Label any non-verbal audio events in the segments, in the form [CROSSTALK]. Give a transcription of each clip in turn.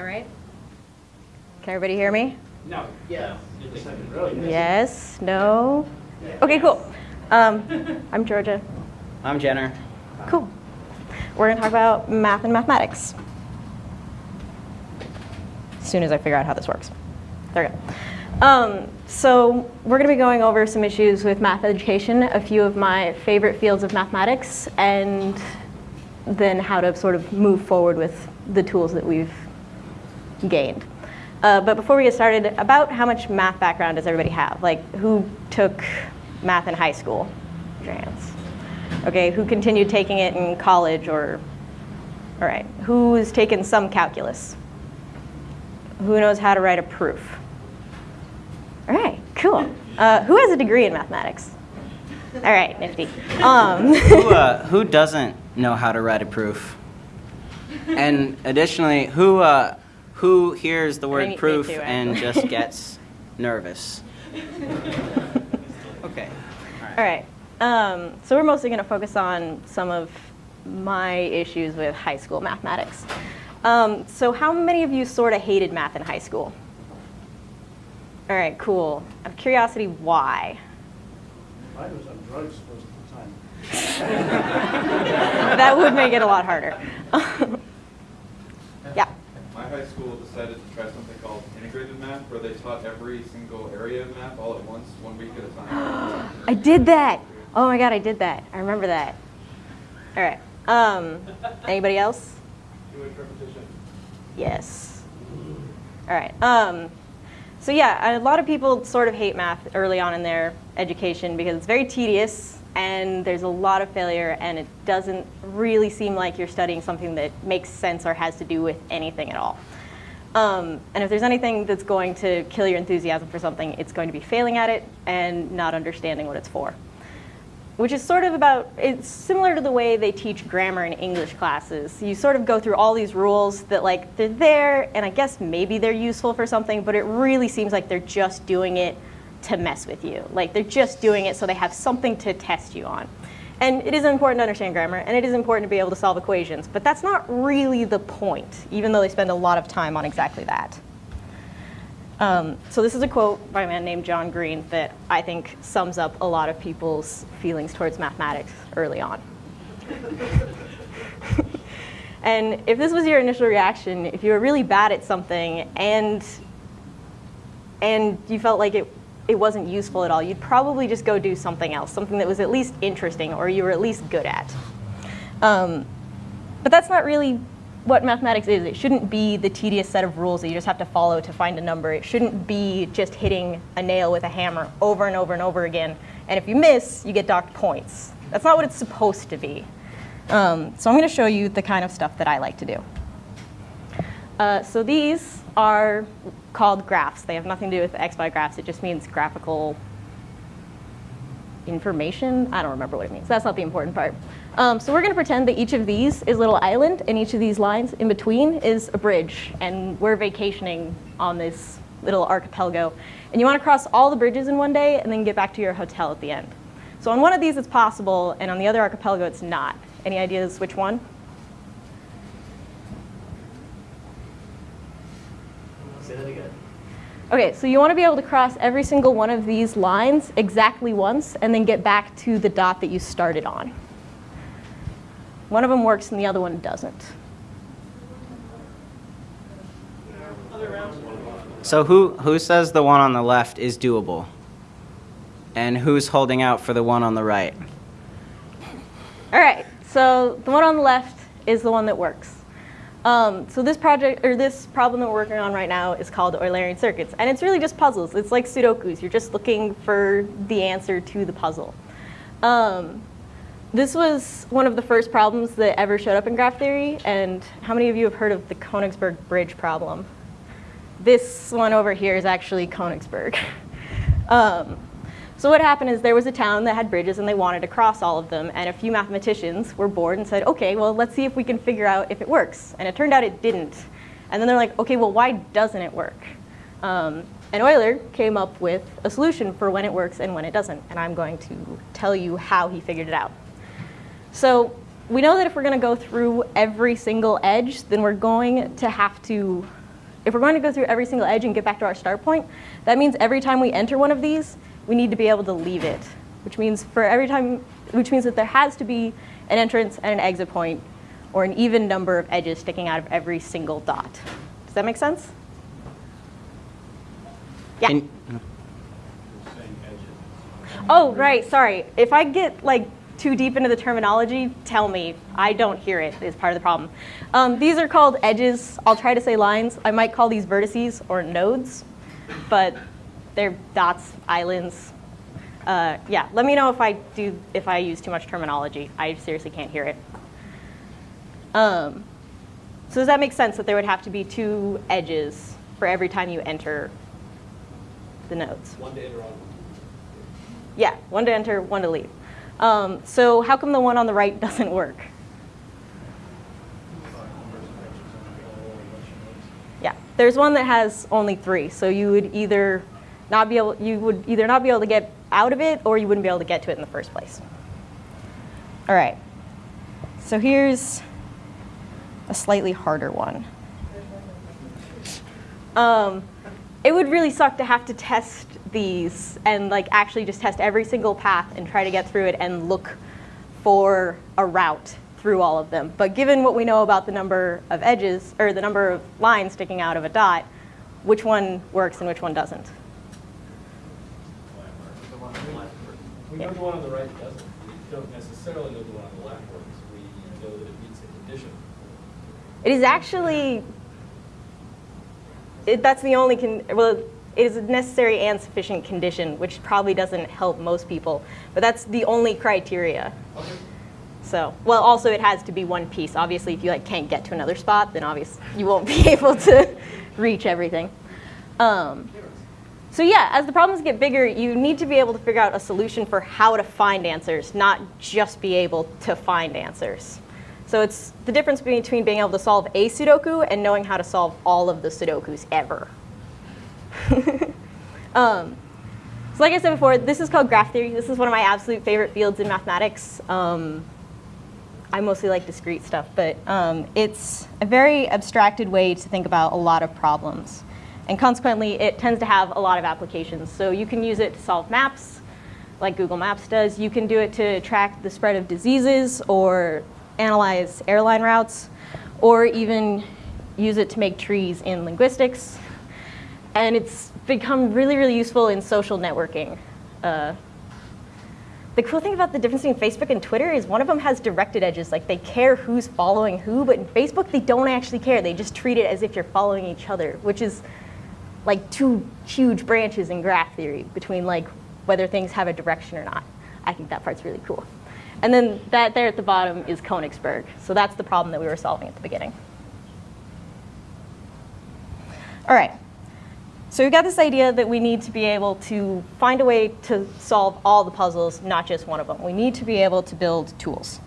that right? Can everybody hear me? No. Yeah. Yes, no? Okay, cool. Um, [LAUGHS] I'm Georgia. I'm Jenner. Cool. We're going to talk about math and mathematics. As soon as I figure out how this works. There we go. Um, so we're going to be going over some issues with math education, a few of my favorite fields of mathematics, and then how to sort of move forward with the tools that we've gained. Uh, but before we get started, about how much math background does everybody have? Like, who took math in high school? Hands. Okay, who continued taking it in college or, all right, who's taken some calculus? Who knows how to write a proof? All right, cool. Uh, who has a degree in mathematics? All right, nifty. Um, [LAUGHS] Who, uh, who doesn't know how to write a proof? And additionally, who, uh, who hears the word proof too, and just [LAUGHS] gets nervous? Okay. All right. Um, so we're mostly going to focus on some of my issues with high school mathematics. Um, so how many of you sort of hated math in high school? All right, cool. Out of curiosity, why? I was on drugs most of the time. [LAUGHS] that would make it a lot harder. [LAUGHS] yeah. My high school decided to try something called integrated math, where they taught every single area of math all at once, one week at a time. [GASPS] I did that. Oh my god, I did that. I remember that. All right. Um, anybody else? Yes. All right. Um, so yeah, a lot of people sort of hate math early on in their education because it's very tedious and there's a lot of failure and it doesn't really seem like you're studying something that makes sense or has to do with anything at all. Um, and if there's anything that's going to kill your enthusiasm for something, it's going to be failing at it and not understanding what it's for which is sort of about, it's similar to the way they teach grammar in English classes. You sort of go through all these rules that like, they're there, and I guess maybe they're useful for something, but it really seems like they're just doing it to mess with you. Like they're just doing it so they have something to test you on. And it is important to understand grammar, and it is important to be able to solve equations, but that's not really the point, even though they spend a lot of time on exactly that. Um, so this is a quote by a man named John Green that I think sums up a lot of people's feelings towards mathematics early on. [LAUGHS] and if this was your initial reaction, if you were really bad at something and and you felt like it it wasn't useful at all, you'd probably just go do something else, something that was at least interesting or you were at least good at. Um, but that's not really what mathematics is. It shouldn't be the tedious set of rules that you just have to follow to find a number. It shouldn't be just hitting a nail with a hammer over and over and over again. And if you miss, you get docked points. That's not what it's supposed to be. Um, so I'm going to show you the kind of stuff that I like to do. Uh, so these are called graphs. They have nothing to do with XY graphs. It just means graphical information. I don't remember what it means. That's not the important part. Um, so we're going to pretend that each of these is a little island, and each of these lines in between is a bridge, and we're vacationing on this little archipelago. And you want to cross all the bridges in one day and then get back to your hotel at the end. So on one of these it's possible, and on the other archipelago it's not. Any ideas which one? Say that again. Okay, so you want to be able to cross every single one of these lines exactly once and then get back to the dot that you started on. One of them works and the other one doesn't. So who, who says the one on the left is doable? And who's holding out for the one on the right? All right, so the one on the left is the one that works. Um, so this project or this problem that we're working on right now is called Eulerian circuits, and it's really just puzzles. It's like Sudoku's. You're just looking for the answer to the puzzle. Um, this was one of the first problems that ever showed up in graph theory, and how many of you have heard of the Königsberg bridge problem? This one over here is actually Königsberg. [LAUGHS] um, so what happened is there was a town that had bridges and they wanted to cross all of them and a few mathematicians were bored and said, okay, well let's see if we can figure out if it works. And it turned out it didn't. And then they're like, okay, well why doesn't it work? Um, and Euler came up with a solution for when it works and when it doesn't. And I'm going to tell you how he figured it out. So we know that if we're going to go through every single edge, then we're going to have to if we're going to go through every single edge and get back to our start point, that means every time we enter one of these, we need to be able to leave it, which means for every time, which means that there has to be an entrance and an exit point, or an even number of edges sticking out of every single dot. Does that make sense? Yeah. Can- Oh, right. Sorry. If I get like too deep into the terminology, tell me. I don't hear it. Is part of the problem. Um, these are called edges. I'll try to say lines. I might call these vertices or nodes, but they're dots, islands. Uh, yeah. Let me know if I do if I use too much terminology. I seriously can't hear it. Um, so does that make sense that there would have to be two edges for every time you enter the nodes? One to enter on. Yeah, one to enter, one to leave. Um, so how come the one on the right [LAUGHS] doesn't work? Yeah, there's one that has only three, so you would either not be able, you would either not be able to get out of it, or you wouldn't be able to get to it in the first place. All right. So here's a slightly harder one. Um, it would really suck to have to test these and like actually just test every single path and try to get through it and look for a route through all of them. But given what we know about the number of edges or the number of lines sticking out of a dot, which one works and which one doesn't? We know the one on the right doesn't. We don't necessarily know the one on the left works. We know that it meets a condition. It is actually, it, that's the only, con, well, it is a necessary and sufficient condition, which probably doesn't help most people, but that's the only criteria. Okay. So, well, also it has to be one piece. Obviously, if you like can't get to another spot, then obviously you won't be [LAUGHS] able to reach everything. Um, so yeah, as the problems get bigger, you need to be able to figure out a solution for how to find answers, not just be able to find answers. So it's the difference between being able to solve a Sudoku and knowing how to solve all of the Sudokus ever. [LAUGHS] um, so like I said before, this is called graph theory. This is one of my absolute favorite fields in mathematics. Um, I mostly like discrete stuff, but um, it's a very abstracted way to think about a lot of problems. And consequently, it tends to have a lot of applications. So you can use it to solve maps, like Google Maps does. You can do it to track the spread of diseases or analyze airline routes, or even use it to make trees in linguistics. And it's become really, really useful in social networking. Uh, the cool thing about the difference between Facebook and Twitter is one of them has directed edges. Like they care who's following who, but in Facebook they don't actually care. They just treat it as if you're following each other, which is like two huge branches in graph theory between like whether things have a direction or not. I think that part's really cool. And then that there at the bottom is Königsberg. So that's the problem that we were solving at the beginning. All right. So we've got this idea that we need to be able to find a way to solve all the puzzles, not just one of them. We need to be able to build tools.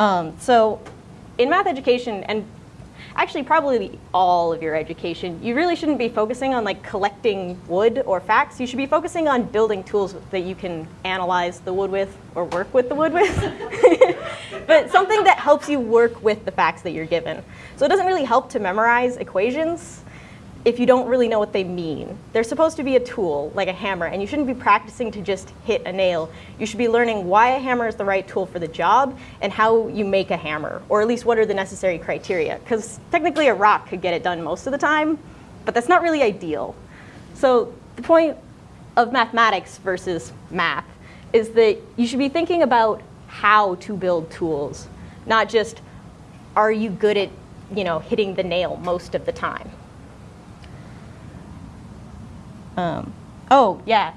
Um, so in math education, and actually probably all of your education, you really shouldn't be focusing on like collecting wood or facts. You should be focusing on building tools that you can analyze the wood with or work with the wood with. [LAUGHS] but something that helps you work with the facts that you're given. So it doesn't really help to memorize equations if you don't really know what they mean. They're supposed to be a tool, like a hammer, and you shouldn't be practicing to just hit a nail. You should be learning why a hammer is the right tool for the job and how you make a hammer, or at least what are the necessary criteria. Because technically a rock could get it done most of the time, but that's not really ideal. So the point of mathematics versus math is that you should be thinking about how to build tools, not just are you good at you know, hitting the nail most of the time. Um, oh, yeah.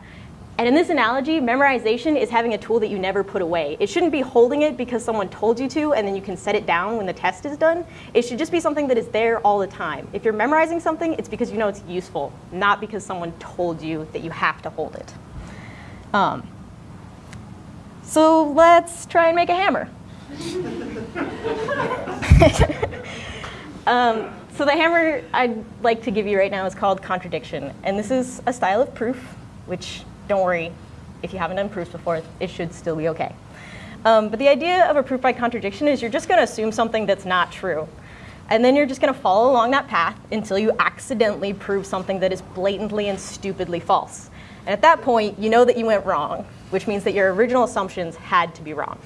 And in this analogy, memorization is having a tool that you never put away. It shouldn't be holding it because someone told you to and then you can set it down when the test is done. It should just be something that is there all the time. If you're memorizing something, it's because you know it's useful, not because someone told you that you have to hold it. Um, so let's try and make a hammer. [LAUGHS] um, so the hammer I'd like to give you right now is called contradiction. And this is a style of proof, which don't worry, if you haven't done proofs before, it should still be okay. Um, but the idea of a proof by contradiction is you're just going to assume something that's not true. And then you're just going to follow along that path until you accidentally prove something that is blatantly and stupidly false. And at that point, you know that you went wrong, which means that your original assumptions had to be wrong.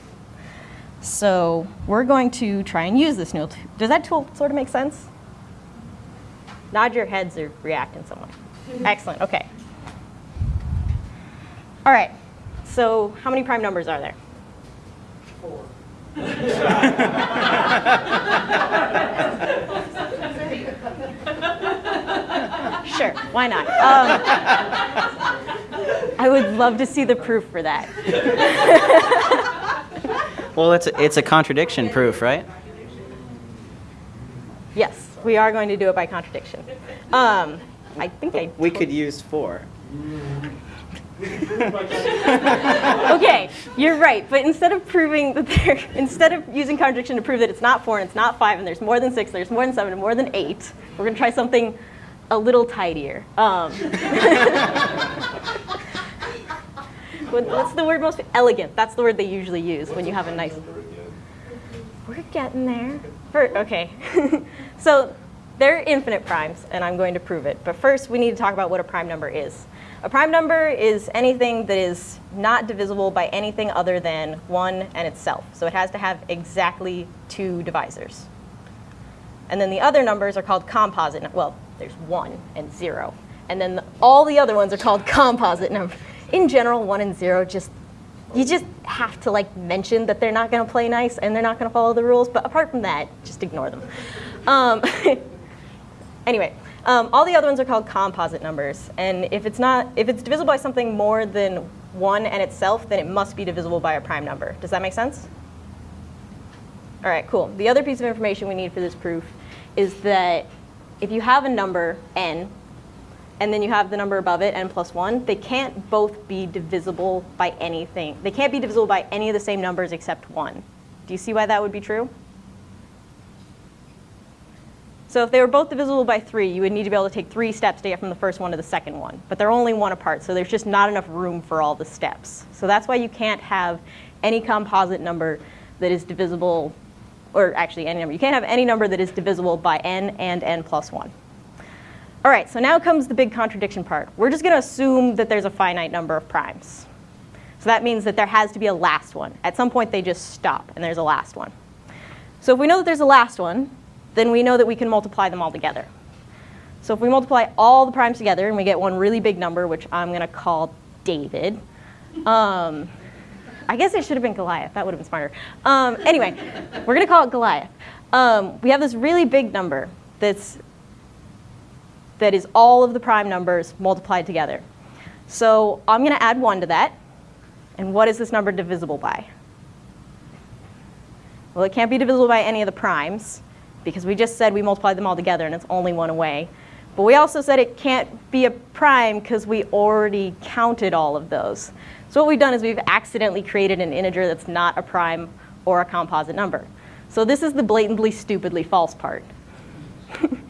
So we're going to try and use this new tool. Does that tool sort of make sense? Nod your heads or react in some way. Excellent, okay. All right, so how many prime numbers are there? Four. [LAUGHS] Sure, why not? Um, I would love to see the proof for that. [LAUGHS] Well, it's a, it's a contradiction proof, right? Yes, we are going to do it by contradiction. Um, I think I. We could use four. [LAUGHS] Okay, you're right. But instead of proving that there, instead of using contradiction to prove that it's not four and it's not five and there's more than six, there's more than seven and more than eight, we're going to try something a little tidier. Um, [LAUGHS] what's the word most elegant? That's the word they usually use when you have a nice. We're getting there. For, okay. [LAUGHS] so they're infinite primes, and I'm going to prove it. But first, we need to talk about what a prime number is. A prime number is anything that is not divisible by anything other than 1 and itself. So it has to have exactly two divisors. And then the other numbers are called composite. Well, there's 1 and 0. And then the, all the other ones are called composite numbers. In general, 1 and 0 just you just have to like mention that they're not going to play nice and they're not going to follow the rules. But apart from that, just ignore them. Um, [LAUGHS] anyway, um, all the other ones are called composite numbers, and if it's not, if it's divisible by something more than one and itself, then it must be divisible by a prime number. Does that make sense? All right, cool. The other piece of information we need for this proof is that if you have a number n and then you have the number above it, n plus 1, they can't both be divisible by anything. They can't be divisible by any of the same numbers except 1. Do you see why that would be true? So if they were both divisible by 3, you would need to be able to take three steps to get from the first one to the second one. But they're only one apart, so there's just not enough room for all the steps. So that's why you can't have any composite number that is divisible, or actually any number. You can't have any number that is divisible by n and n plus 1. All right, so now comes the big contradiction part. We're just going to assume that there's a finite number of primes. So that means that there has to be a last one. At some point, they just stop, and there's a last one. So if we know that there's a last one, then we know that we can multiply them all together. So if we multiply all the primes together and we get one really big number, which I'm going to call David, um, I guess it should have been Goliath. That would have been smarter. Um, anyway, we're going to call it Goliath. Um, we have this really big number that's that is all of the prime numbers multiplied together. So I'm going to add 1 to that. And what is this number divisible by? Well, it can't be divisible by any of the primes because we just said we multiplied them all together and it's only one away. But we also said it can't be a prime because we already counted all of those. So what we've done is we've accidentally created an integer that's not a prime or a composite number. So this is the blatantly, stupidly false part. [LAUGHS]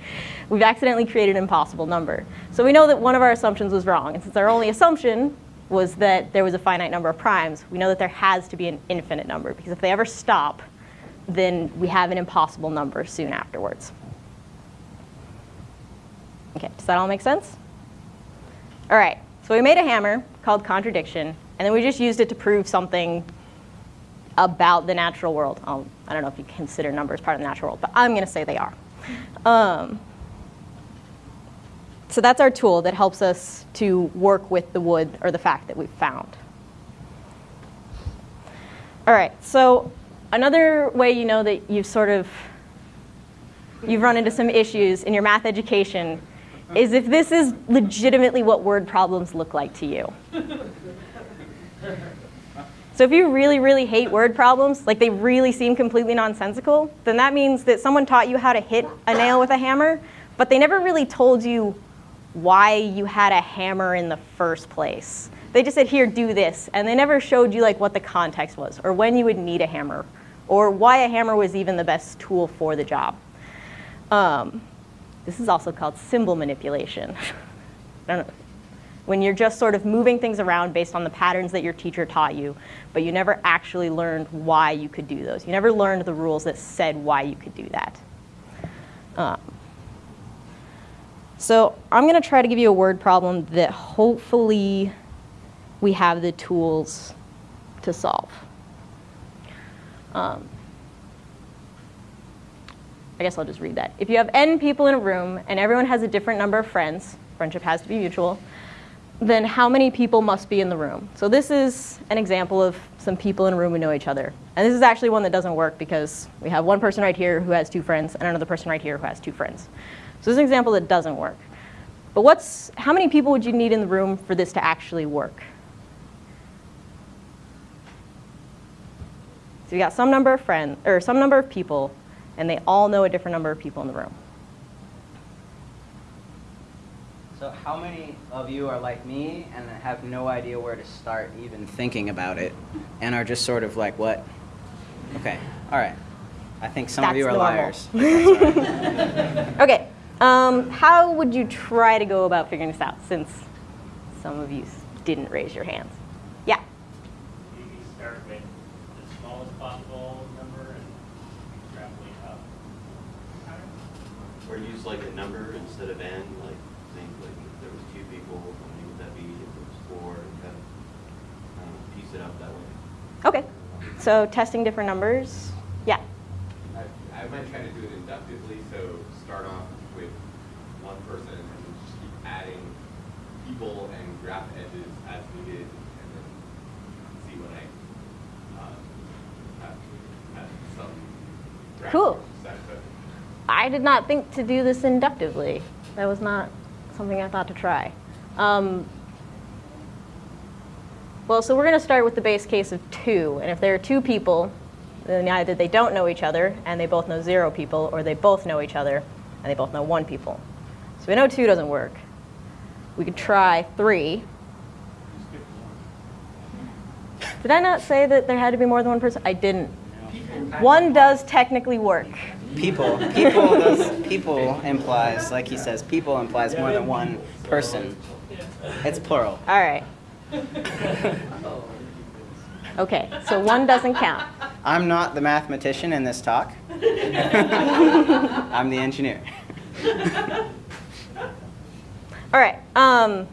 we've accidentally created an impossible number. So we know that one of our assumptions was wrong. And since our only assumption was that there was a finite number of primes, we know that there has to be an infinite number because if they ever stop, then we have an impossible number soon afterwards. Okay, does that all make sense? All right, so we made a hammer called contradiction, and then we just used it to prove something about the natural world. Um, I don't know if you consider numbers part of the natural world, but I'm going to say they are. Um, so that's our tool that helps us to work with the wood or the fact that we've found. All right, so another way you know that you've sort of you've run into some issues in your math education is if this is legitimately what word problems look like to you. So if you really, really hate word problems, like they really seem completely nonsensical, then that means that someone taught you how to hit a nail with a hammer, but they never really told you why you had a hammer in the first place. They just said, here, do this, and they never showed you like what the context was, or when you would need a hammer, or why a hammer was even the best tool for the job. Um, this is also called symbol manipulation. [LAUGHS] When you're just sort of moving things around based on the patterns that your teacher taught you, but you never actually learned why you could do those. You never learned the rules that said why you could do that. Um, so I'm going to try to give you a word problem that hopefully we have the tools to solve. Um, I guess I'll just read that. If you have n people in a room and everyone has a different number of friends, friendship has to be mutual, then how many people must be in the room? So this is an example of some people in a room who know each other. And this is actually one that doesn't work because we have one person right here who has two friends and another person right here who has two friends. So this is an example that doesn't work. But what's, how many people would you need in the room for this to actually work? So you got some number of friends, or some number of people, and they all know a different number of people in the room. So how many of you are like me and have no idea where to start even thinking about it and are just sort of like, what? Okay, all right. I think some of you are normal. liars. [LAUGHS] Okay, um, how would you try to go about figuring this out since some of you didn't raise your hands? Yeah, Maybe start with the smallest possible number and extrapolate up. Or use like a number instead of n, like think like if there was two people, how many would that be? If it was four, and kind of um, piece it up that way. okay. So testing different numbers, yeah. I, I might try to do it inductively, so start off with one person and then just keep adding people and graph edges as needed, and then see what I, uh, have, have some graph Cool. I did not think to do this inductively. That was not something I thought to try. Um, well, so we're going to start with the base case of two. And if there are two people, then either they don't know each other and they both know zero people, or they both know each other and they both know one people. So we know two doesn't work. We could try three. Did I not say that there had to be more than one person? I didn't. One does technically work. People, people, does, people implies, like he says, people implies more than one person. It's plural. All right. Okay, so one doesn't count. I'm not the mathematician in this talk. [LAUGHS] I'm the engineer. [LAUGHS] All right. Um,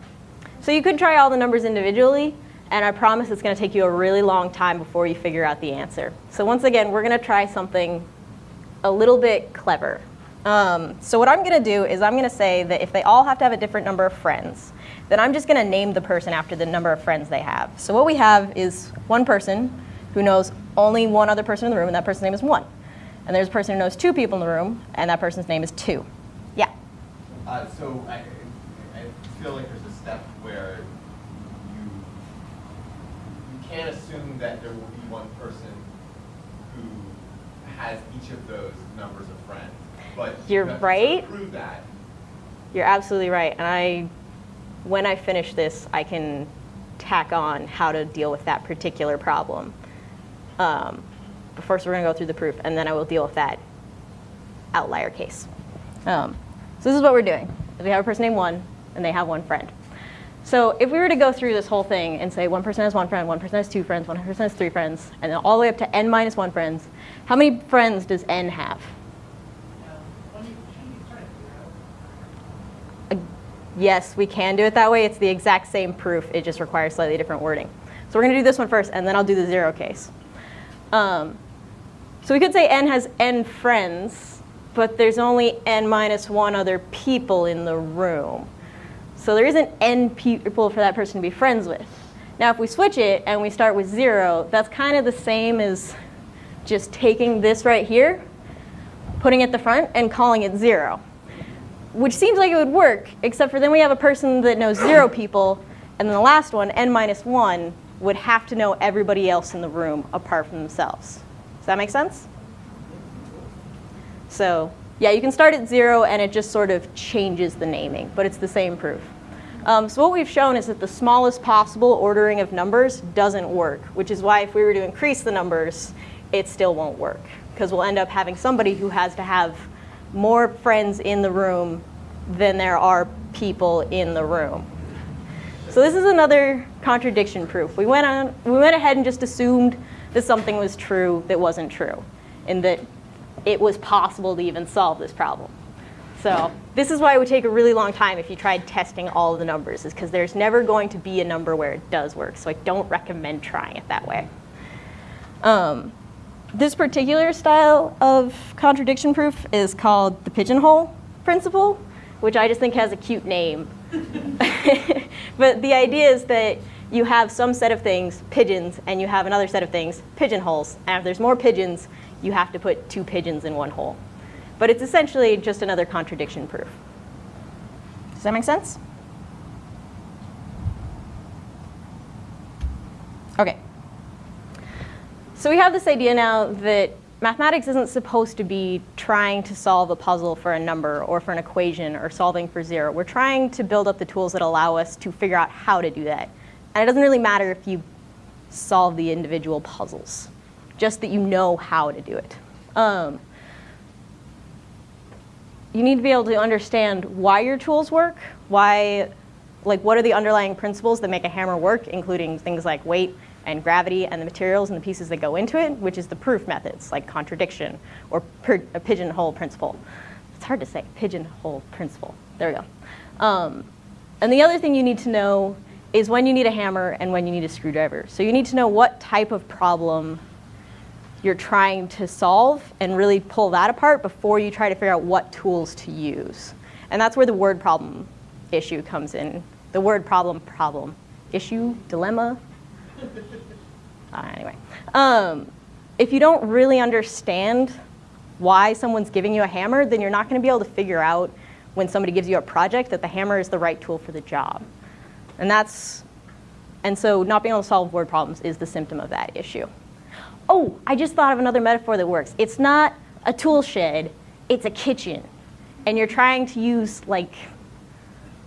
so you could try all the numbers individually, and I promise it's going to take you a really long time before you figure out the answer. So once again, we're going to try something a little bit clever. Um, so what I'm going to do is I'm going to say that if they all have to have a different number of friends, then I'm just going to name the person after the number of friends they have. So what we have is one person who knows only one other person in the room, and that person's name is one. And there's a person who knows two people in the room, and that person's name is two. Yeah. Uh, so I, feel like there's a step where you, you can't assume that there will be one person who has each of those numbers of friends. But you You're to right. prove that. You're absolutely right. And I, when I finish this, I can tack on how to deal with that particular problem. Um, but first, we're going to go through the proof, and then I will deal with that outlier case. Um, so this is what we're doing. We have a person named one, and they have one friend. So if we were to go through this whole thing and say one person has one friend, one person has two friends, one person has three friends, and then all the way up to n minus one friends, how many friends does n have? Uh, Yes, we can do it that way. It's the exact same proof. It just requires slightly different wording. So we're going to do this one first, and then I'll do the zero case. Um, so we could say n has n friends, but there's only n minus one other people in the room. So there isn't n people for that person to be friends with. Now, if we switch it and we start with zero, that's kind of the same as just taking this right here, putting it at the front, and calling it zero which seems like it would work, except for then we have a person that knows zero people, and then the last one, n minus one, would have to know everybody else in the room apart from themselves. Does that make sense? So yeah, you can start at zero, and it just sort of changes the naming, but it's the same proof. Um, so what we've shown is that the smallest possible ordering of numbers doesn't work, which is why if we were to increase the numbers, it still won't work, because we'll end up having somebody who has to have more friends in the room than there are people in the room. So this is another contradiction proof. We went on, we went ahead and just assumed that something was true that wasn't true, and that it was possible to even solve this problem. So this is why it would take a really long time if you tried testing all the numbers, is because there's never going to be a number where it does work. So I don't recommend trying it that way. Um, this particular style of contradiction proof is called the pigeonhole principle, which I just think has a cute name. [LAUGHS] but the idea is that you have some set of things, pigeons, and you have another set of things, pigeonholes. And if there's more pigeons, you have to put two pigeons in one hole. But it's essentially just another contradiction proof. Does that make sense? Okay. So we have this idea now that mathematics isn't supposed to be trying to solve a puzzle for a number or for an equation or solving for zero. We're trying to build up the tools that allow us to figure out how to do that. And it doesn't really matter if you solve the individual puzzles, just that you know how to do it. Um, you need to be able to understand why your tools work, why, like what are the underlying principles that make a hammer work, including things like weight and gravity and the materials and the pieces that go into it, which is the proof methods like contradiction or a pigeonhole principle. It's hard to say, pigeonhole principle. There we go. Um, and the other thing you need to know is when you need a hammer and when you need a screwdriver. So you need to know what type of problem you're trying to solve and really pull that apart before you try to figure out what tools to use. And that's where the word problem issue comes in. The word problem, problem, issue, dilemma. Uh, anyway, um, if you don't really understand why someone's giving you a hammer, then you're not going to be able to figure out when somebody gives you a project that the hammer is the right tool for the job. And that's, and so not being able to solve word problems is the symptom of that issue. Oh, I just thought of another metaphor that works. It's not a tool shed, it's a kitchen. And you're trying to use like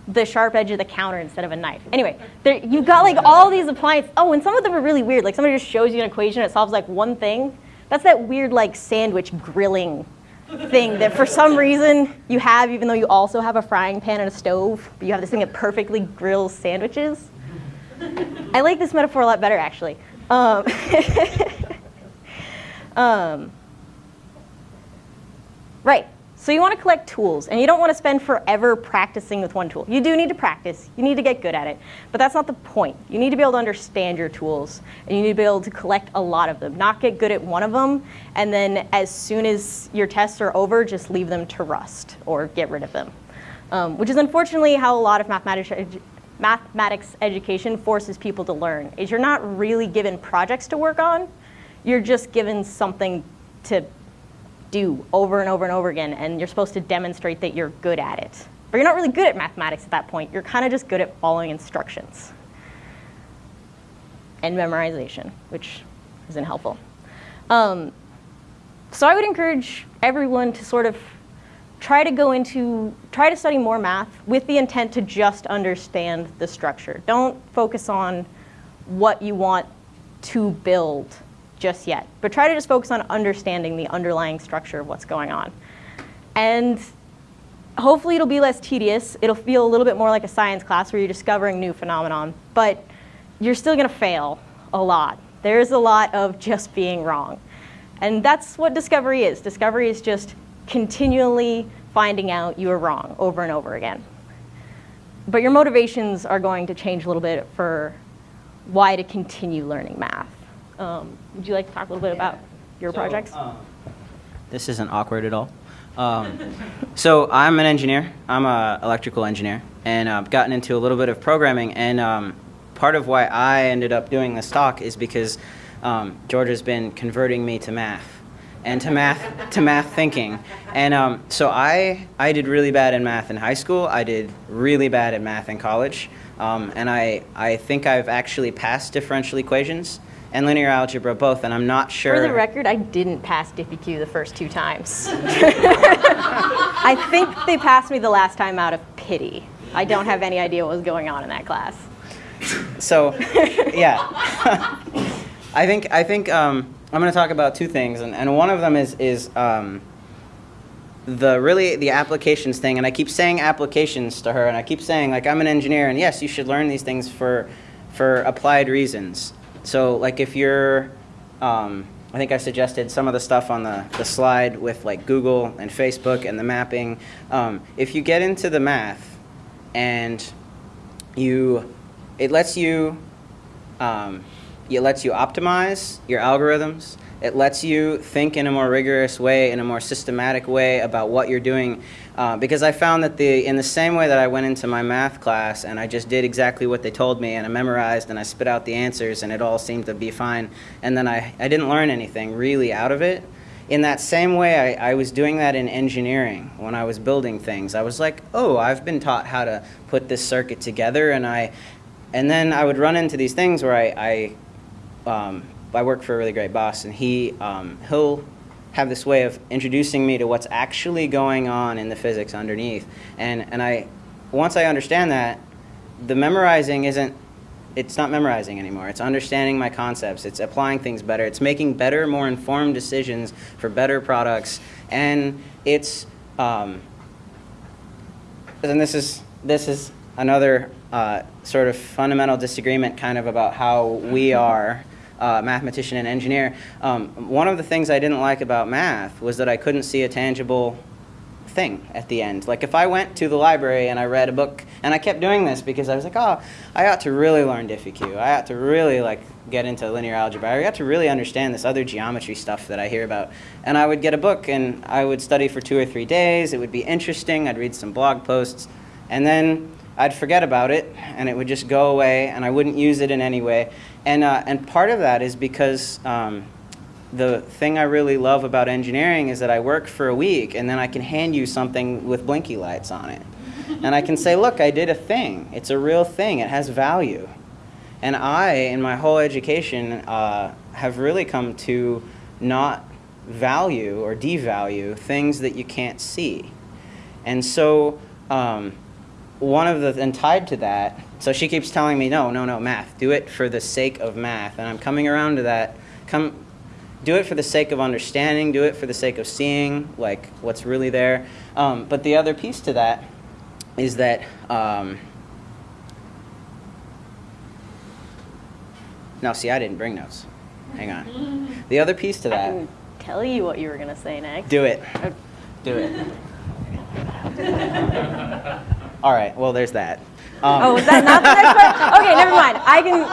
the sharp edge of the counter instead of a knife. Anyway, there, you've got like all these appliances. Oh, and some of them are really weird. Like somebody just shows you an equation, it solves like one thing. That's that weird like sandwich grilling thing that for some reason you have, even though you also have a frying pan and a stove, but you have this thing that perfectly grills sandwiches. I like this metaphor a lot better actually. Um, [LAUGHS] um, right. So you want to collect tools, and you don't want to spend forever practicing with one tool. You do need to practice. You need to get good at it. But that's not the point. You need to be able to understand your tools, and you need to be able to collect a lot of them, not get good at one of them, and then as soon as your tests are over, just leave them to rust or get rid of them. Um, which is unfortunately how a lot of mathematics, edu mathematics education forces people to learn, is you're not really given projects to work on, you're just given something to do over and over and over again, and you're supposed to demonstrate that you're good at it. But you're not really good at mathematics at that point. You're kind of just good at following instructions and memorization, which isn't helpful. Um, so I would encourage everyone to sort of try to go into, try to study more math with the intent to just understand the structure. Don't focus on what you want to build just yet, but try to just focus on understanding the underlying structure of what's going on. And hopefully it'll be less tedious. It'll feel a little bit more like a science class where you're discovering new phenomenon, but you're still gonna fail a lot. There's a lot of just being wrong. And that's what discovery is. Discovery is just continually finding out you were wrong over and over again. But your motivations are going to change a little bit for why to continue learning math. Um, would you like to talk a little bit about your So, projects? um, this isn't awkward at all. [LAUGHS] Um, so I'm an engineer. I'm an electrical engineer, and I've gotten into a little bit of programming. And um, part of why I ended up doing this talk is because um, Georgia's been converting me to math and to math to math thinking. And um, so I I did really bad in math in high school. I did really bad at math in college, um, and I I think I've actually passed differential equations and linear algebra both. And I'm not sure. For the record, I didn't pass DiffyQ the first two times. [LAUGHS] I think they passed me the last time out of pity. I don't have any idea what was going on in that class. So, [LAUGHS] yeah. [LAUGHS] I think I think um, I'm going to talk about two things, and, and one of them is is um, the really the applications thing. And I keep saying applications to her, and I keep saying like I'm an engineer, and yes, you should learn these things for for applied reasons. So like if you're um, I think I suggested some of the stuff on the, the slide with like Google and Facebook and the mapping. Um, if you get into the math and you, it lets you, um, it lets you optimize your algorithms. It lets you think in a more rigorous way, in a more systematic way about what you're doing. Uh, because I found that the, in the same way that I went into my math class and I just did exactly what they told me and I memorized and I spit out the answers and it all seemed to be fine. And then I, I didn't learn anything really out of it. In that same way, I, I was doing that in engineering when I was building things. I was like, oh, I've been taught how to put this circuit together and I, and then I would run into these things where I, I um, I work for a really great boss, and he um, he'll have this way of introducing me to what's actually going on in the physics underneath. And and I once I understand that, the memorizing isn't it's not memorizing anymore. It's understanding my concepts. It's applying things better. It's making better, more informed decisions for better products. And it's um, and this is this is another uh, sort of fundamental disagreement, kind of about how we are uh, mathematician and engineer. Um, one of the things I didn't like about math was that I couldn't see a tangible thing at the end. Like if I went to the library and I read a book, and I kept doing this because I was like, oh, I ought to really learn Diffie-Q. I ought to really like get into linear algebra. I ought to really understand this other geometry stuff that I hear about. And I would get a book and I would study for two or three days. It would be interesting. I'd read some blog posts. And then I'd forget about it and it would just go away and I wouldn't use it in any way. And, uh, and part of that is because um, the thing I really love about engineering is that I work for a week and then I can hand you something with blinky lights on it. And I can say, look, I did a thing. It's a real thing. It has value. And I, in my whole education, uh, have really come to not value or devalue things that you can't see. And so um, one of the, and tied to that, so she keeps telling me, no, no, no, math. Do it for the sake of math. And I'm coming around to that. Come, do it for the sake of understanding. Do it for the sake of seeing, like, what's really there. Um, but the other piece to that is that, um, no, see, I didn't bring notes. Hang on. The other piece to I that, can tell you what you were gonna say next. do it. Do it. [LAUGHS] All right, well, there's that. Um, Oh, was that not the next part? [LAUGHS] Okay, never mind. I can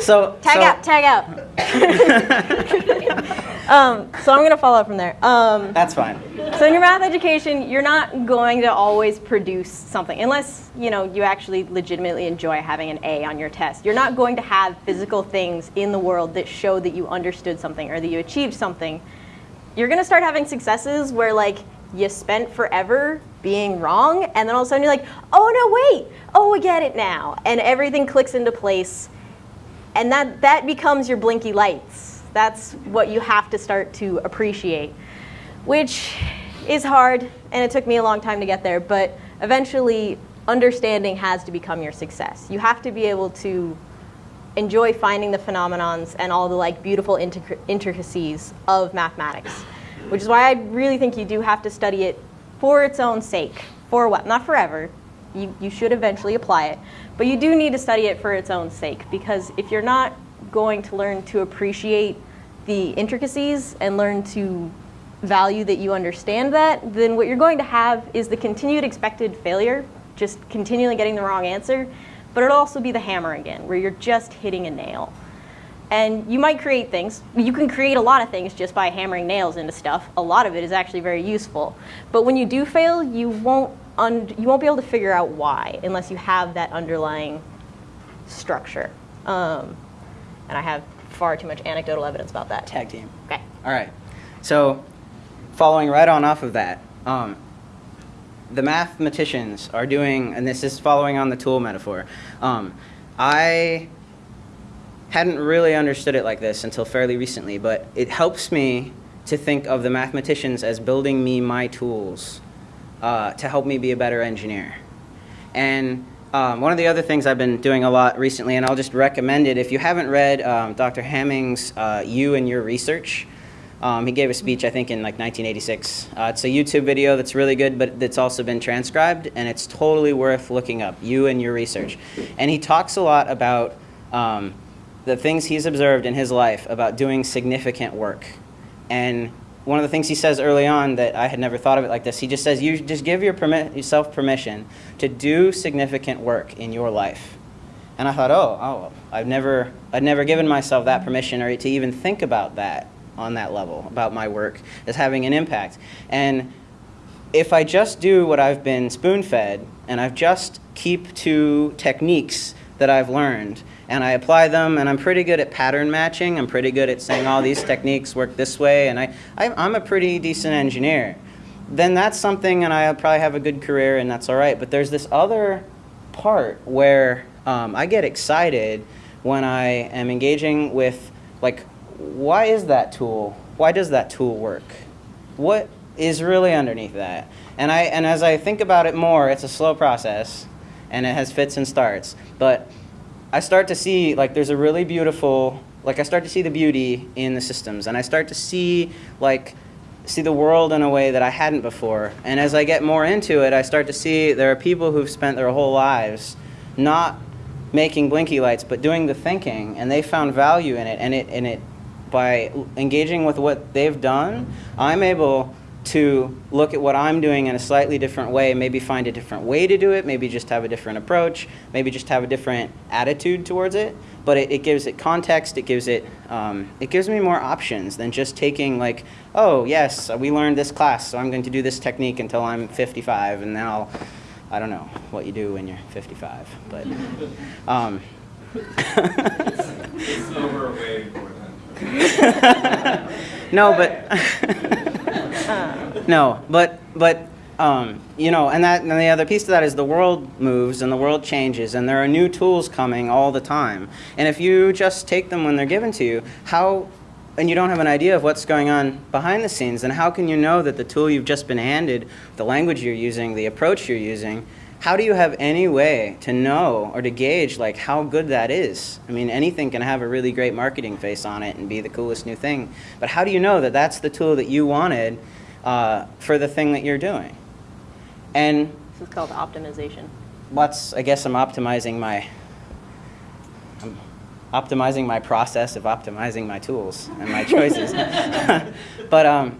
so, tag so- out, tag out. [LAUGHS] um, so I'm gonna follow up from there. Um, That's fine. so in your math education, you're not going to always produce something unless you know you actually legitimately enjoy having an A on your test. You're not going to have physical things in the world that show that you understood something or that you achieved something. You're gonna start having successes where like you spent forever being wrong, and then all of a sudden you're like, oh no, wait, oh I get it now, and everything clicks into place, and that that becomes your blinky lights. That's what you have to start to appreciate which is hard and it took me a long time to get there but eventually understanding has to become your success. You have to be able to enjoy finding the phenomenons and all the like beautiful intric- intricacies of mathematics which is why i really think you do have to study it for its own sake. For what? Not forever. You, you should eventually apply it. But you do need to study it for its own sake because if you're not going to learn to appreciate the intricacies and learn to value that you understand that, then what you're going to have is the continued expected failure, just continually getting the wrong answer, but it'll also be the hammer again, where you're just hitting a nail. And you might create things. You can create a lot of things just by hammering nails into stuff. A lot of it is actually very useful. But when you do fail, you won't un- you won't be able to figure out why unless you have that underlying structure. Um, and I have far too much anecdotal evidence about that. Tag team. Okay. All right. So, following right on off of that, um, the mathematicians are doing, and this is following on the tool metaphor. Um, I hadn't really understood it like this until fairly recently, but it helps me to think of the mathematicians as building me my tools uh, to help me be a better engineer. And um, one of the other things I've been doing a lot recently, and I'll just recommend it if you haven't read um, Dr. Hamming's uh, You and Your Research. Um, he gave a speech, I think, in like 1986. Uh, it's a YouTube video that's really good, but it's also been transcribed, and it's totally worth looking up. You and Your Research. And he talks a lot about um, the things he's observed in his life about doing significant work. And one of the things he says early on that I had never thought of it like this, he just says, you just give your permi- yourself permission to do significant work in your life. And I thought, oh, oh, I've never, I'd never given myself that permission or to even think about that on that level, about my work as having an impact. And if I just do what I've been spoon fed and I've just keep to techniques that I've learned and I apply them and I'm pretty good at pattern matching, I'm pretty good at saying all these techniques work this way and I, I, I'm a pretty decent engineer, then that's something and I'll probably have a good career and that's all right. But there's this other part where um, I get excited when I am engaging with like, why is that tool? Why does that tool work? What is really underneath that? And I and as I think about it more, it's a slow process, and it has fits and starts. But I start to see like there's a really beautiful like I start to see the beauty in the systems, and I start to see like see the world in a way that I hadn't before. And as I get more into it, I start to see there are people who've spent their whole lives not making blinky lights, but doing the thinking, and they found value in it. And it and it by engaging with what they've done, I'm able to look at what I'm doing in a slightly different way, maybe find a different way to do it, maybe just have a different approach, maybe just have a different attitude towards it. But it, it gives it context. It gives it um, it gives me more options than just taking like, oh yes, we learned this class, so I'm going to do this technique until I'm 55, and then I'll I don't know what you do when you're 55, but. Um, [LAUGHS] [LAUGHS] no, but [LAUGHS] no, but but um, you know, and that and the other piece to that is the world moves and the world changes, and there are new tools coming all the time. And if you just take them when they're given to you, how and you don't have an idea of what's going on behind the scenes, then how can you know that the tool you've just been handed, the language you're using, the approach you're using, how do you have any way to know or to gauge like how good that is? I mean, anything can have a really great marketing face on it and be the coolest new thing, but how do you know that that's the tool that you wanted uh, for the thing that you're doing? And This is called optimization. what's I guess I'm optimizing my I'm optimizing my process of optimizing my tools and my [LAUGHS] choices. [LAUGHS] but um,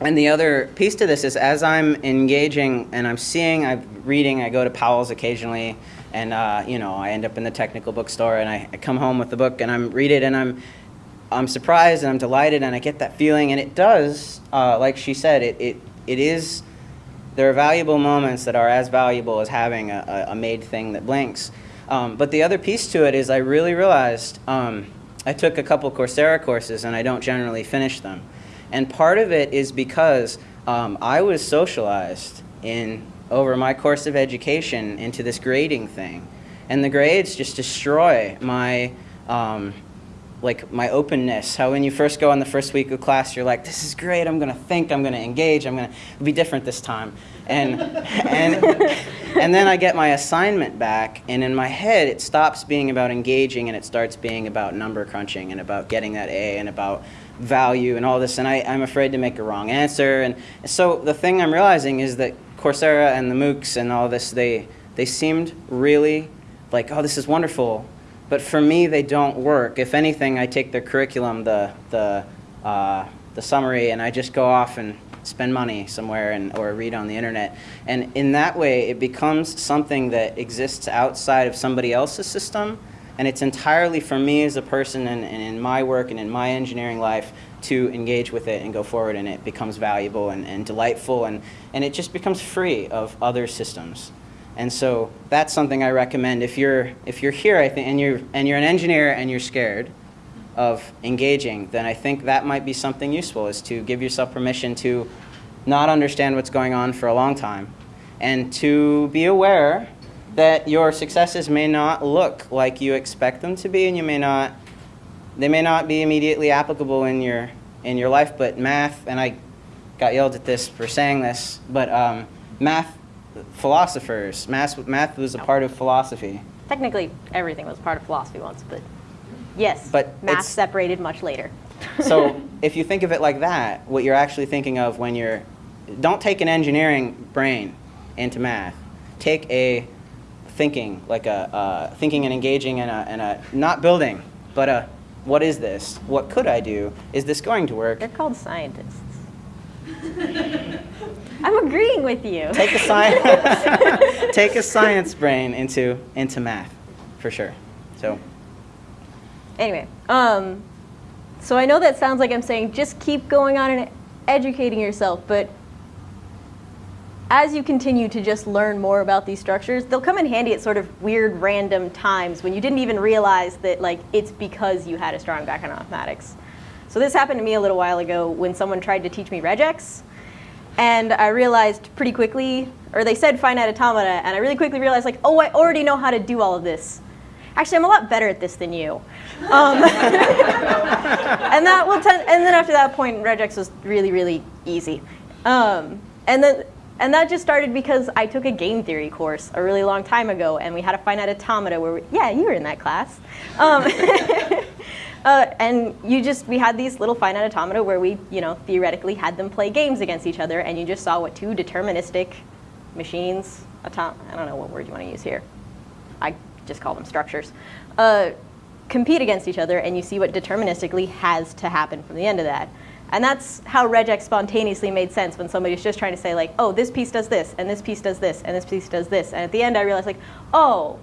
and the other piece to this is as I'm engaging and I'm seeing, I'm reading, I go to Powell's occasionally, and uh, you know I end up in the technical bookstore and I, I come home with the book and I'm read it and I'm I'm surprised and I'm delighted and I get that feeling and it does, uh, like she said, it, it it is there are valuable moments that are as valuable as having a, a, a made thing that blinks. Um, but the other piece to it is I really realized um, I took a couple Coursera courses and I don't generally finish them. And part of it is because um, I was socialized in over my course of education into this grading thing. And the grades just destroy my um, like my openness. How when you first go on the first week of class you're like this is great. I'm going to think. I'm going to engage. I'm going to be different this time and and and then i get my assignment back and in my head it stops being about engaging and it starts being about number crunching and about getting that a and about value and all this and I, i'm afraid to make a wrong answer and so the thing i'm realizing is that coursera and the moocs and all this they they seemed really like oh this is wonderful but for me, they don't work. If anything, I take their curriculum, the, the, uh, the summary, and I just go off and spend money somewhere and, or read on the internet. And in that way, it becomes something that exists outside of somebody else's system. And it's entirely for me as a person and, and in my work and in my engineering life to engage with it and go forward. And it becomes valuable and, and delightful. And, and it just becomes free of other systems. And so that's something I recommend if you're if you're here I think and you're and you're an engineer and you're scared of engaging, then I think that might be something useful is to give yourself permission to not understand what's going on for a long time and to be aware that your successes may not look like you expect them to be and you may not they may not be immediately applicable in your in your life but math and I got yelled at this for saying this but um, math philosophers. Math, math was a part of philosophy. Technically, everything was part of philosophy once, but yes, But math separated much later. So [LAUGHS] if you think of it like that, what you're actually thinking of when you're, don't take an engineering brain into math. Take a thinking, like a uh, thinking and engaging and a, and a not building, But uh, what is this? What could I do? Is this going to work? They're called scientists. [LAUGHS] I'm agreeing with you. Take a science, [LAUGHS] take a science brain into into math, for sure. So Anyway, um, so I know that sounds like I'm saying just keep going on and educating yourself, but as you continue to just learn more about these structures, they'll come in handy at sort of weird random times when you didn't even realize that like it's because you had a strong background in mathematics. So this happened to me a little while ago when someone tried to teach me regex, and I realized pretty quickly, or they said finite automata, and I really quickly realized like, oh, I already know how to do all of this. Actually, I'm a lot better at this than you. Um, [LAUGHS] and that will tend, and then after that point, regex was really, really easy. Um, and then, and that just started because I took a game theory course a really long time ago, and we had a finite automata where, we, yeah, you were in that class. Um, [LAUGHS] uh, and you just, we had these little finite automata where we, you know, theoretically had them play games against each other, and you just saw what two deterministic machines, I don't know what word you want to use here. I just call them structures, uh, compete against each other and you see what deterministically has to happen from the end of that. And that's how regex spontaneously made sense when somebody's just trying to say like, oh, this piece does this, and this piece does this, and this piece does this. And at the end I realized like, oh,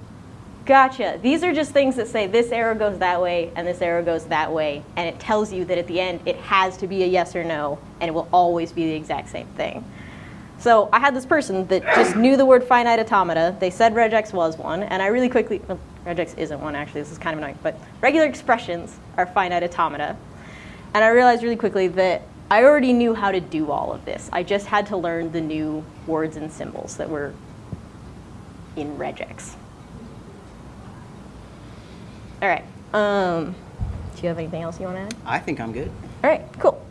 gotcha. These are just things that say this arrow goes that way and this arrow goes that way. And it tells you that at the end it has to be a yes or no, and it will always be the exact same thing. So I had this person that just knew the word finite automata. They said regex was one, and I really quickly, well, regex isn't one actually, this is kind of annoying, but regular expressions are finite automata. And I realized really quickly that I already knew how to do all of this. I just had to learn the new words and symbols that were in regex. All right, um, do you have anything else you want to add? I think I'm good. All right, cool.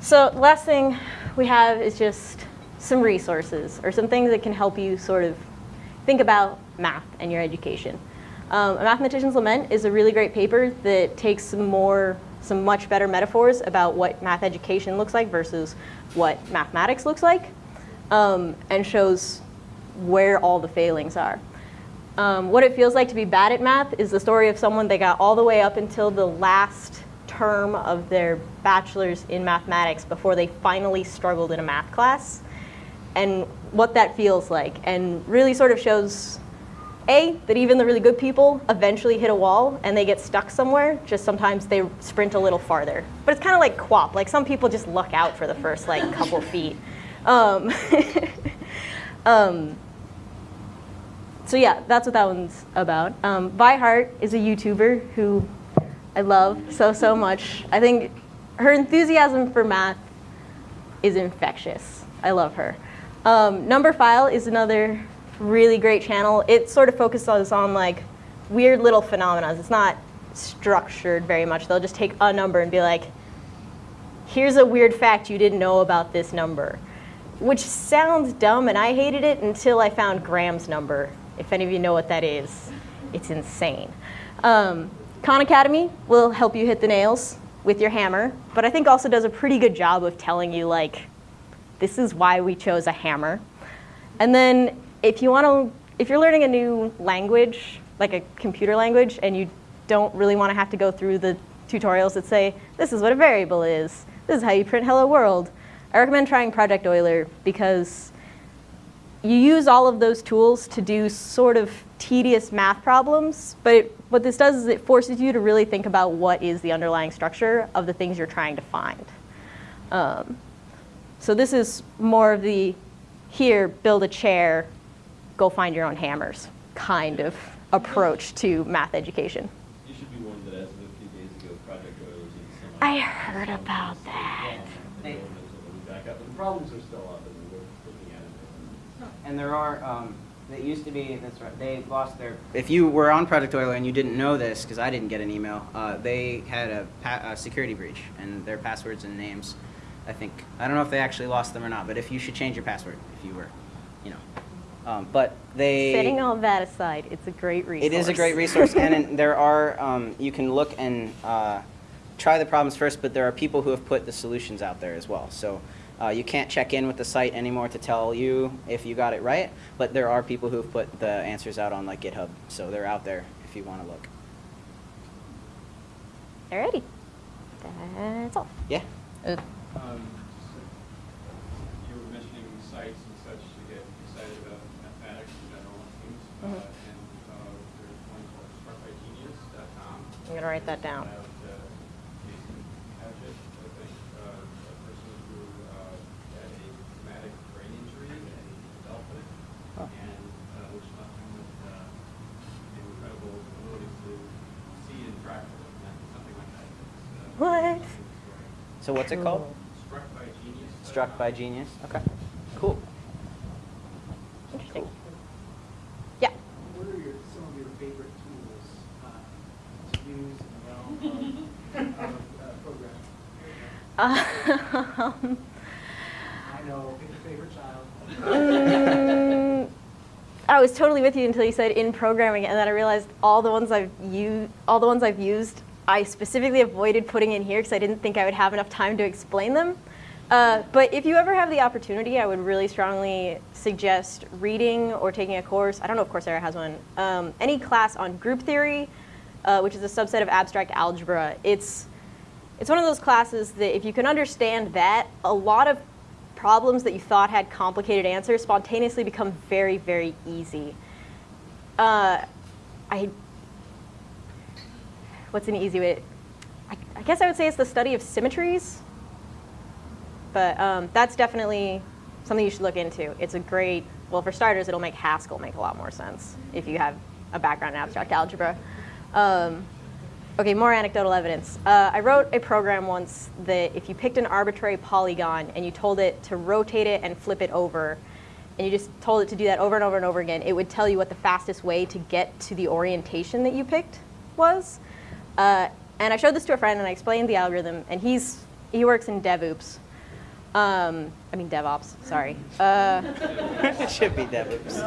So last thing we have is just some resources or some things that can help you sort of think about math and your education. Um, a Mathematician's Lament is a really great paper that takes some more, some much better metaphors about what math education looks like versus what mathematics looks like, um, and shows where all the failings are. Um, what it feels like to be bad at math is the story of someone that got all the way up until the last term of their bachelor's in mathematics before they finally struggled in a math class and what that feels like and really sort of shows a that even the really good people eventually hit a wall and they get stuck somewhere just sometimes they sprint a little farther. But it's kind of like quap like some people just luck out for the first like couple feet. Um, [LAUGHS] um, so yeah that's what that one's about. Um, Vi Hart is a youtuber who I love so, so much. I think her enthusiasm for math is infectious. I love her. Um, Numberphile is another really great channel. It sort of focuses on like weird little phenomena. It's not structured very much. They'll just take a number and be like, here's a weird fact you didn't know about this number. Which sounds dumb, and I hated it until I found Graham's number. If any of you know what that is, it's insane. Um, Khan Academy will help you hit the nails with your hammer, but I think also does a pretty good job of telling you like, this is why we chose a hammer. And then if you want to, if you're learning a new language, like a computer language, and you don't really want to have to go through the tutorials that say, this is what a variable is, this is how you print hello world, I recommend trying Project Euler because you use all of those tools to do sort of tedious math problems, but it, what this does is it forces you to really think about what is the underlying structure of the things you're trying to find. Um, so this is more of the, here, build a chair, go find your own hammers kind of approach to math education. You should be warned that as of a few days ago, Project Euler was in semi. I heard about that. Hey. The problems are still up and we're looking at it. And there are, um, it used to be, that's right, they lost their. If you were on Project Euler and you didn't know this, because I didn't get an email, uh, they had a, pa- a security breach and their passwords and names, I think, I don't know if they actually lost them or not, but if you should change your password, if you were, you know. Um, but they. Setting all that aside, it's a great resource. It is a great resource, and in, [LAUGHS] there are um, you can look and uh, try the problems first, but there are people who have put the solutions out there as well. So uh, you can't check in with the site anymore to tell you if you got it right, but there are people who have put the answers out on like GitHub, so they're out there if you want to look. Alrighty. That's all. Yeah. Uh, Um, You were mentioning sites and such to get excited about mathematics in general, it seems. Uh, Mhm. And uh, there's one called struckbygenius.com. I'm gonna write that down. About uh, Jason Padgett, I think, uh, a person who uh, had a traumatic brain injury and developed it. Oh. And uh, which left him with uh, incredible abilities to see and track something like that. It's, uh, What? So what's it called? Struck by Genius. Struck by Genius. Okay. Cool. Interesting. Yeah. What are your, some of your favorite tools uh, to use in the realm of, of uh, programming? Um, I know, pick a favorite child. mm, I was totally with you until you said in programming, and then I realized all the ones I've used, all the ones I've used, I specifically avoided putting in here because I didn't think I would have enough time to explain them. Uh, but if you ever have the opportunity, I would really strongly suggest reading or taking a course. I don't know if Coursera has one. Um, any class on group theory, uh, which is a subset of abstract algebra. It's it's one of those classes that if you can understand that, a lot of problems that you thought had complicated answers spontaneously become very, very easy. Uh, I, what's an easy way? I, I guess I would say it's the study of symmetries. But um, that's definitely something you should look into. It's a great, well, for starters, it'll make Haskell make a lot more sense if you have a background in abstract algebra. Um, Okay, more anecdotal evidence. Uh, I wrote a program once that if you picked an arbitrary polygon and you told it to rotate it and flip it over, and you just told it to do that over and over and over again, it would tell you what the fastest way to get to the orientation that you picked was. Uh, and I showed this to a friend and I explained the algorithm, and he's he works in DevOps. Um, I mean DevOps. Sorry. Uh, it [LAUGHS] should be DevOps.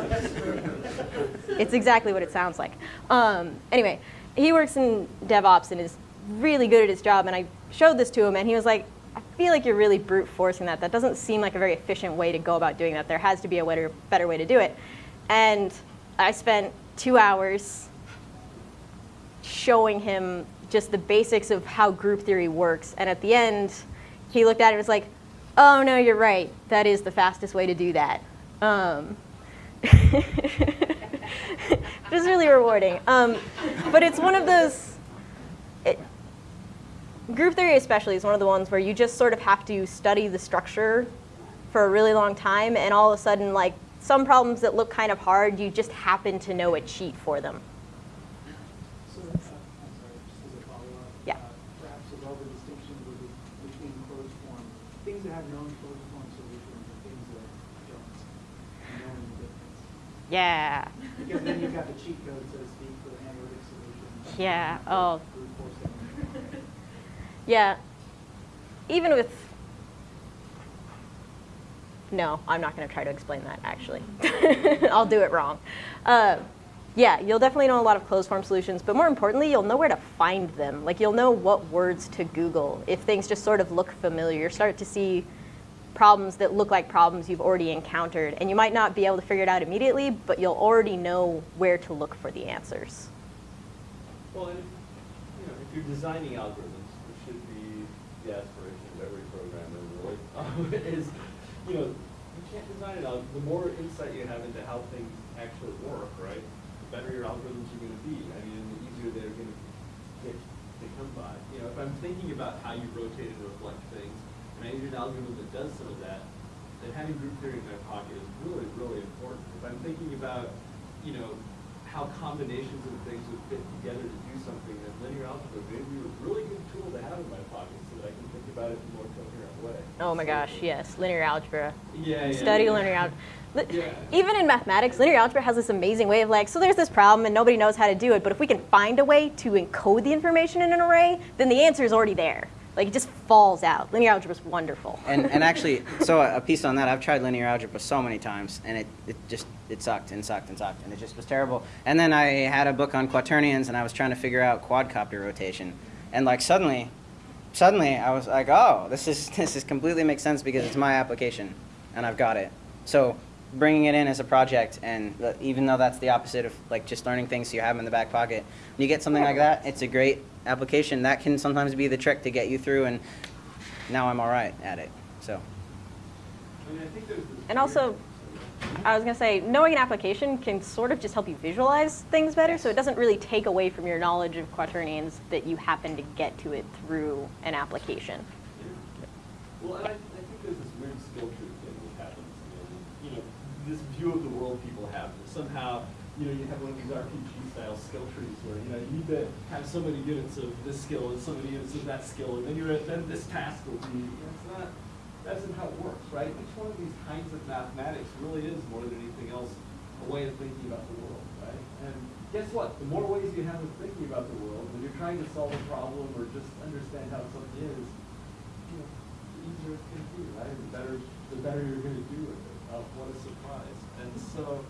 it's exactly what it sounds like. Um, anyway, he works in DevOps and is really good at his job. And I showed this to him, and he was like, "I feel like you're really brute forcing that. That doesn't seem like a very efficient way to go about doing that. There has to be a better, better way to do it." And I spent two hours showing him just the basics of how group theory works. And at the end, he looked at it and was like, "Oh no, you're right. That is the fastest way to do that." Um, [LAUGHS] it was really rewarding. Um, but it's one of those. It, group theory, especially, is one of the ones where you just sort of have to study the structure for a really long time, and all of a sudden, like some problems that look kind of hard, you just happen to know a cheat for them. So, uh, I'm sorry, just as a follow-up. Yeah. uh, Perhaps a relevant distinction would be between closed form, things that have known closed form solutions and things that don't, and knowing the difference. Yeah. Because then you've got the cheat code, so to speak, for analytic solutions. Yeah, oh. Yeah. Even with. No, I'm not going to try to explain that, actually. [LAUGHS] I'll do it wrong. Uh, yeah, you'll definitely know a lot of closed form solutions, but more importantly, you'll know where to find them. Like, you'll know what words to Google. If things just sort of look familiar, you start to see problems that look like problems you've already encountered. And you might not be able to figure it out immediately, but you'll already know where to look for the answers. Well, and if, you know, if you're designing algorithms, which should be the aspiration of every programmer, really, [LAUGHS] is, you know, you can't design an algorithm. The more insight you have into how things actually work, right, the better your algorithms are going to be. I mean, the easier they're going to come by. You know, if I'm thinking about how you rotate and reflect things, and I use an algorithm that does some of that, then having group theory in my pocket is really, really important. If I'm thinking about, you know, how combinations of things would fit together to do something, then linear algebra may be a really good tool to have in my pocket so that I can think about it in a more coherent way. Oh my gosh, yes, linear algebra. Yeah, yeah. Study yeah. linear algebra. Yeah. Even in mathematics, linear algebra has this amazing way of like, so there's this problem and nobody knows how to do it, but if we can find a way to encode the information in an array, then the answer is already there. Like it just falls out. Linear algebra is wonderful. And, and [LAUGHS] actually, so a piece on that, I've tried linear algebra so many times, and it, it just, it sucked and sucked and sucked, and it just was terrible. And then I had a book on quaternions, and I was trying to figure out quadcopter rotation. And like suddenly, suddenly I was like, oh, this is, [LAUGHS] this is completely makes sense because it's my application, and I've got it. So bringing it in as a project, and even though that's the opposite of like just learning things you have in the back pocket, when you get something like that, it's a great application. That can sometimes be the trick to get you through, and now I'm all right at it. So. I mean, I think there's this And also, I was gonna say, knowing an application can sort of just help you visualize things better, so it doesn't really take away from your knowledge of quaternions that you happen to get to it through an application. Yeah. Well, and I, I think there's this weird skill tree thing that happens, and, you know, this view of the world people have, that somehow, you know, you have one of these RPG style skill trees where, you know, you need to have so many units of this skill and so many units of that skill, and then you're at, then this task will be, it's not, that's not how it works, right? Each one of these kinds of mathematics really is more than anything else, a way of thinking about the world, right? And guess what? The more ways you have of thinking about the world, when you're trying to solve a problem or just understand how something is, you know, the easier it's gonna be, right? The better, the better you're gonna do with it. Oh, what a surprise. And so,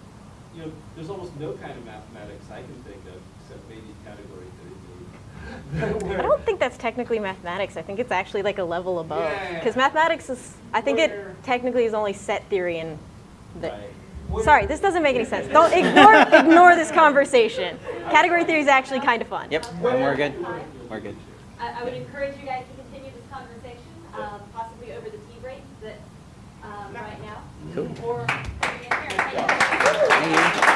you know, there's almost no kind of mathematics I can think of, except maybe category theory. [LAUGHS] I don't think that's technically mathematics. I think it's actually like a level above. Yeah. Because mathematics is, I think it technically is only set theory and the. Right. Sorry, this doesn't make any sense. Don't ignore ignore this conversation. Category theory is actually kind of fun. Yep, and we're good. We're good. I, I would encourage you guys to continue this conversation, um, possibly over the tea break that, um, right now. Cool. Or you.